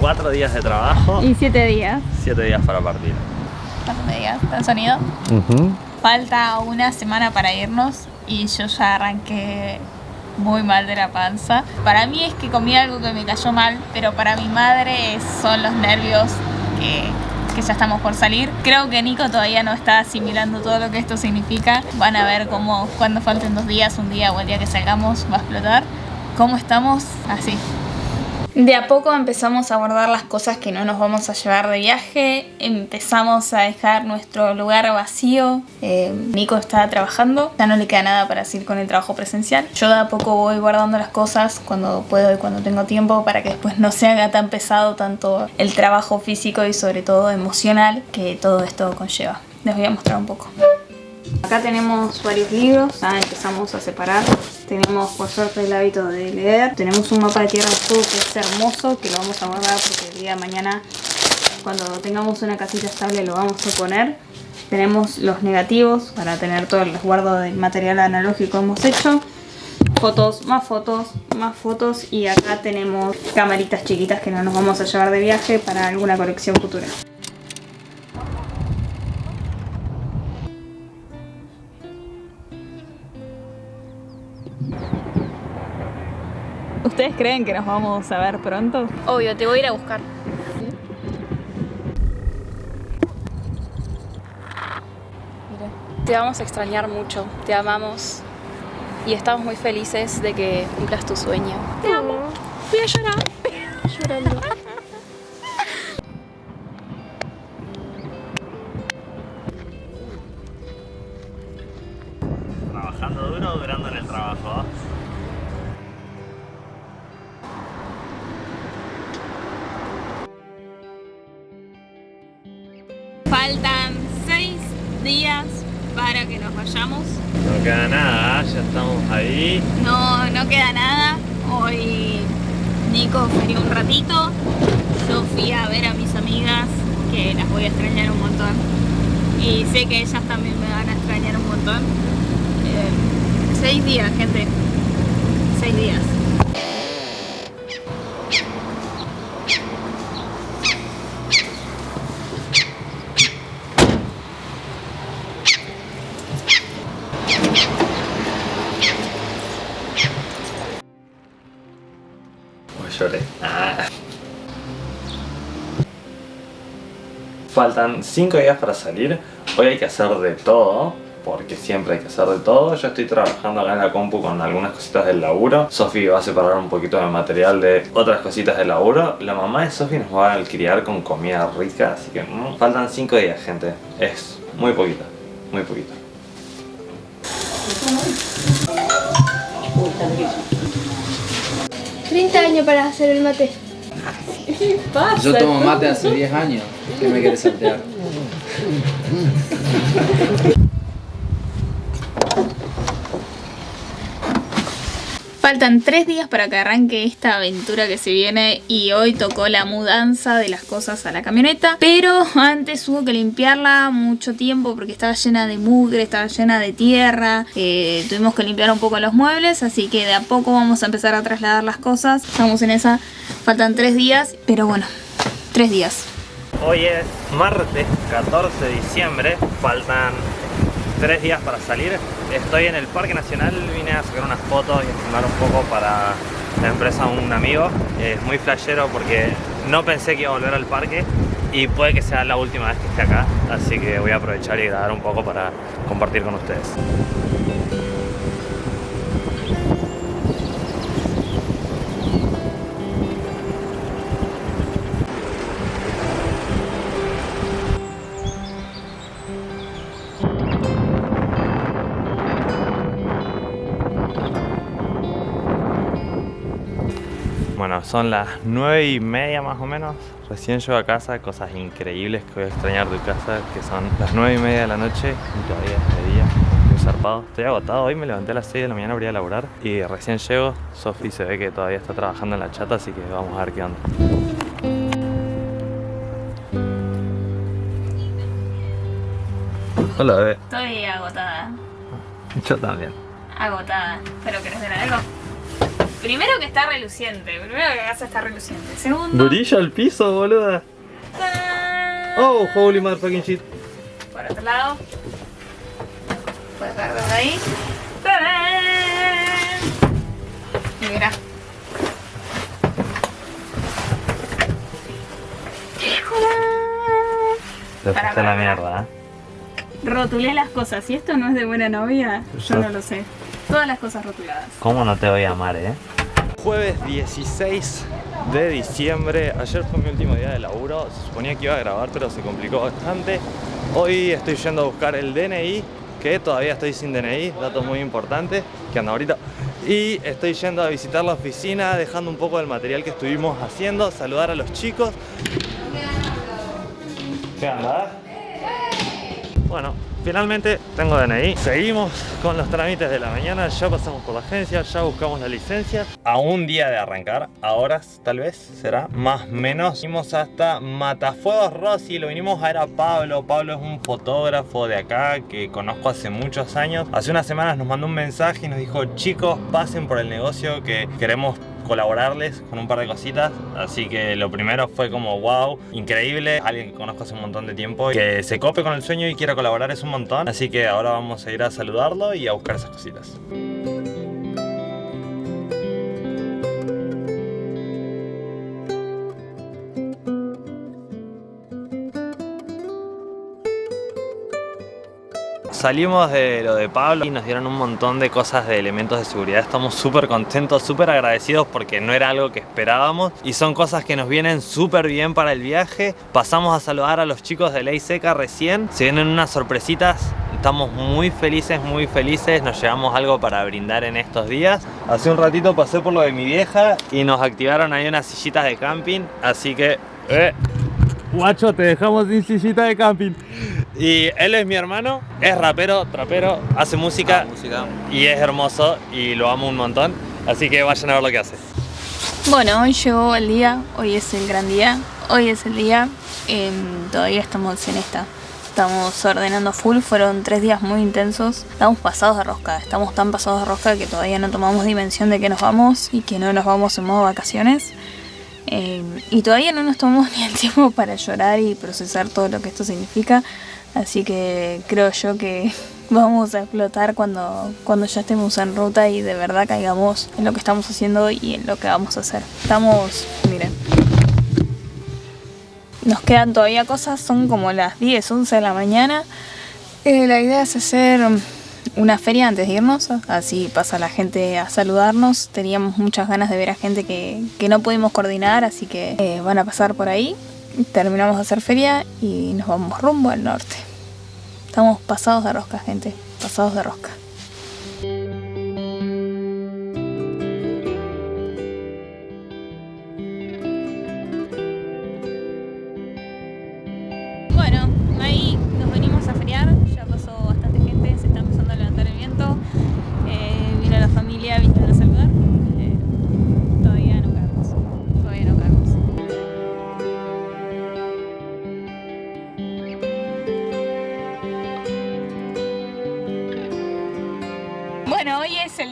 cuatro días de trabajo. Y siete días. Siete días para partir. ¿Cuántos días? ¿Está el sonido? Falta una semana para irnos y yo ya arranqué muy mal de la panza. Para mí es que comí algo que me cayó mal, pero para mi madre son los nervios que, que ya estamos por salir. Creo que Nico todavía no está asimilando todo lo que esto significa. Van a ver cómo cuando falten dos días, un día o el día que salgamos va a explotar. ¿Cómo estamos? Así. De a poco empezamos a guardar las cosas que no nos vamos a llevar de viaje, empezamos a dejar nuestro lugar vacío, eh, Nico está trabajando, ya no le queda nada para seguir con el trabajo presencial. Yo de a poco voy guardando las cosas cuando puedo y cuando tengo tiempo para que después no se haga tan pesado tanto el trabajo físico y sobre todo emocional que todo esto conlleva. Les voy a mostrar un poco. Acá tenemos varios libros, ya empezamos a separar. Tenemos por suerte el hábito de leer. Tenemos un mapa de Tierra Fuego que es hermoso, que lo vamos a guardar porque el día de mañana, cuando tengamos una casita estable, lo vamos a poner. Tenemos los negativos para tener todo el resguardo del material analógico que hemos hecho. Fotos, más fotos, más fotos y acá tenemos camaritas chiquitas que no nos vamos a llevar de viaje para alguna colección futura. ¿Ustedes creen que nos vamos a ver pronto? Obvio, te voy a ir a buscar. Te vamos a extrañar mucho, te amamos y estamos muy felices de que cumplas tu sueño. Te amo. Voy a llorar. Llorando. Trabajando duro o durando en el trabajo. Faltan seis días para que nos vayamos. No queda nada, ya estamos ahí. No, no queda nada. Hoy Nico ferió un ratito. Yo fui a ver a mis amigas, que las voy a extrañar un montón. Y sé que ellas también me van a extrañar un montón. Eh, seis días, gente. Seis días. Faltan 5 días para salir. Hoy hay que hacer de todo. Porque siempre hay que hacer de todo. Yo estoy trabajando acá en la compu con algunas cositas del laburo. Sofi va a separar un poquito de material de otras cositas del laburo. La mamá de Sofi nos va a alquilar con comida rica. Así que mm, faltan 5 días, gente. Es muy poquito. Muy poquito. ¿30 años para hacer el mate? Yo tomo mate hace 10 años. ¿Qué me quieres saltear? Faltan tres días para que arranque esta aventura que se viene y hoy tocó la mudanza de las cosas a la camioneta. Pero antes hubo que limpiarla mucho tiempo porque estaba llena de mugre, estaba llena de tierra. Eh, tuvimos que limpiar un poco los muebles, así que de a poco vamos a empezar a trasladar las cosas. Estamos en esa, faltan tres días, pero bueno, tres días. Hoy es martes 14 de diciembre, faltan tres días para salir. Estoy en el Parque Nacional, vine a sacar unas fotos y a filmar un poco para la empresa un amigo. Es muy flashero porque no pensé que iba a volver al parque y puede que sea la última vez que esté acá, así que voy a aprovechar y grabar un poco para compartir con ustedes. Bueno, son las 9 y media más o menos. Recién llego a casa, cosas increíbles que voy a extrañar de casa, que son las 9 y media de la noche y todavía es de día. Muy zarpado. Estoy agotado, hoy me levanté a las 6 de la mañana para ir a laburar y recién llego. Sofi se ve que todavía está trabajando en la chata, así que vamos a ver qué onda. Hola bebé. Estoy agotada, Yo también. agotada. ¿Pero querés ver algo? Primero que está reluciente. Primero que la casa está reluciente. Segundo. Brilla el piso, boluda. ¡tarán! Oh, holy motherfucking shit. Por otro lado. Puedes ver desde ahí. ¡Tarán! Y mira. Te Para, para, la mierda, ¿eh? Rotulé las cosas. Si esto no es de buena novia, yo Yo- no lo sé. Todas las cosas rotuladas. ¿Cómo no te voy a amar, eh? Jueves 16 de diciembre. Ayer fue mi último día de laburo. Se suponía que iba a grabar, pero se complicó bastante. Hoy estoy yendo a buscar el DNI, que todavía estoy sin DNI, datos muy importantes, que anda ahorita. Y estoy yendo a visitar la oficina, dejando un poco del material que estuvimos haciendo, saludar a los chicos. ¿Qué anda? Bueno, finalmente tengo DNI. Seguimos con los trámites de la mañana. Ya pasamos por la agencia, ya buscamos la licencia. A un día de arrancar, a horas tal vez será, más menos. Fuimos hasta Matafuegos Rossi, lo vinimos a ver a Pablo. Pablo es un fotógrafo de acá que conozco hace muchos años. Hace unas semanas nos mandó un mensaje y nos dijo, chicos, pasen por el negocio que queremos colaborarles con un par de cositas. Así que lo primero fue como wow, increíble. Alguien que conozco hace un montón de tiempo que se cope con el sueño y quiera colaborar es un montón. Así que ahora vamos a ir a saludarlo y a buscar esas cositas. Salimos de lo de Pablo y nos dieron un montón de cosas de elementos de seguridad. Estamos súper contentos, súper agradecidos porque no era algo que esperábamos y son cosas que nos vienen súper bien para el viaje. Pasamos a saludar a los chicos de Ley Seca recién. Se vienen unas sorpresitas. Estamos muy felices, muy felices. Nos llevamos algo para brindar en estos días. Hace un ratito pasé por lo de mi vieja y nos activaron ahí unas sillitas de camping. Así que... Eh, Guacho, te dejamos sin sillita de camping. Y él es mi hermano, es rapero, trapero, hace música, música. y es hermoso y lo amo un montón. Así que vayan a ver lo que hace. Bueno, hoy llegó el día, hoy es el gran día, hoy es el día, em, todavía estamos en esta, estamos ordenando full, fueron tres días muy intensos, estamos pasados de rosca, estamos tan pasados de rosca que todavía no tomamos dimensión de que nos vamos y que no nos vamos en modo vacaciones. Em, y todavía no nos tomamos ni el tiempo para llorar y procesar todo lo que esto significa, así que creo yo que vamos a explotar cuando, cuando ya estemos en ruta y de verdad caigamos en lo que estamos haciendo y en lo que vamos a hacer. Estamos, miren, nos quedan todavía cosas, son como las 10, 11 de la mañana. Eh, la idea es hacer una feria antes de irnos, así pasa la gente a saludarnos. Teníamos muchas ganas de ver a gente que, que no pudimos coordinar, así que eh, van a pasar por ahí. Terminamos de hacer feria y nos vamos rumbo al norte. Estamos pasados de rosca, gente, pasados de rosca.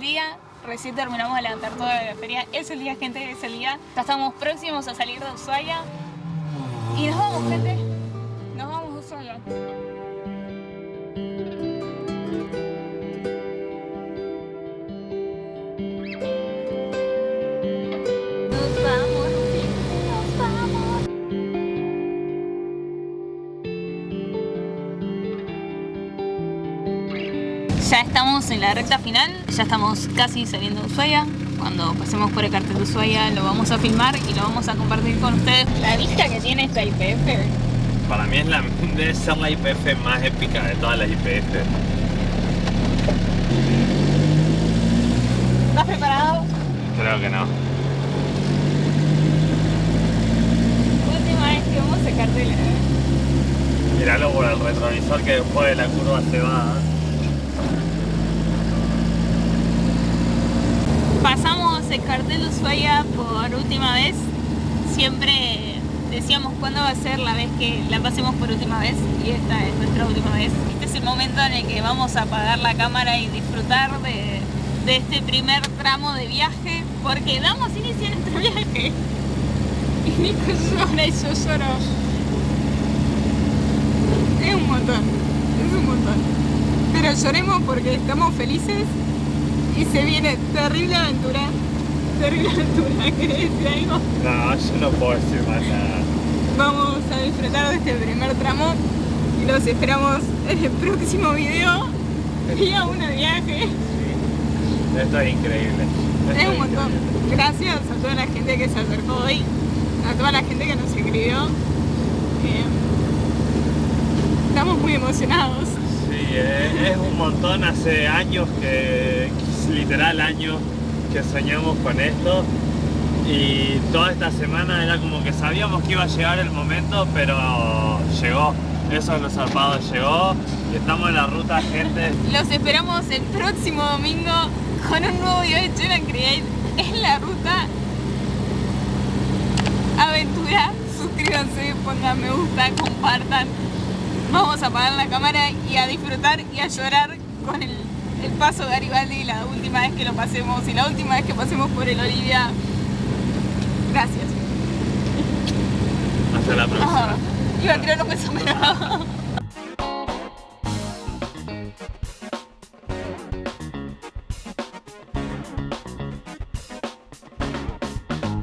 Día, recién terminamos de levantar toda la feria. Es el día, gente, es el día. Ya estamos próximos a salir de Ushuaia. Y nos vamos, gente. Estamos en la recta final, ya estamos casi saliendo de Ushuaia. Cuando pasemos por el cartel de Ushuaia lo vamos a filmar y lo vamos a compartir con ustedes. La vista que tiene esta IPF. Para mí es la, debe ser la IPF más épica de todas las IPF. ¿Estás preparado? Creo que no. Última vez que vamos a cartel. Míralo por el retrovisor que después de la curva se va. Pasamos el cartel Ushuaia por última vez. Siempre decíamos cuándo va a ser la vez que la pasemos por última vez y esta es nuestra última vez. Este es el momento en el que vamos a apagar la cámara y disfrutar de, de este primer tramo de viaje. porque damos inicio a nuestro viaje. Y Nico llora y yo lloro. Es un montón, es un montón. Pero lloremos porque estamos felices y se viene terrible aventura. Terrible aventura, ¿querés decir algo? No, yo no puedo decir más nada. Vamos a disfrutar de este primer tramo y los esperamos en el próximo video. Día uno de viaje. Esto es increíble. Esto Es un montón. increíble. Gracias a toda la gente que se acercó hoy, a toda la gente que nos escribió. Eh, estamos muy emocionados. Sí, eh, es un montón, hace años que, literal años, que soñamos con esto y toda esta semana era como que sabíamos que iba a llegar el momento, pero llegó, eso es lo zarpado, llegó y estamos en la ruta, gente. Los esperamos el próximo domingo con un nuevo video de and Create en la ruta. Aventura, suscríbanse, pongan me gusta, compartan. Vamos a apagar la cámara y a disfrutar y a llorar con el, el paso de Garibaldi la última vez que lo pasemos y la última vez que pasemos por el Olivia. Gracias. Hasta la próxima. Iba a tirar un beso, pero no.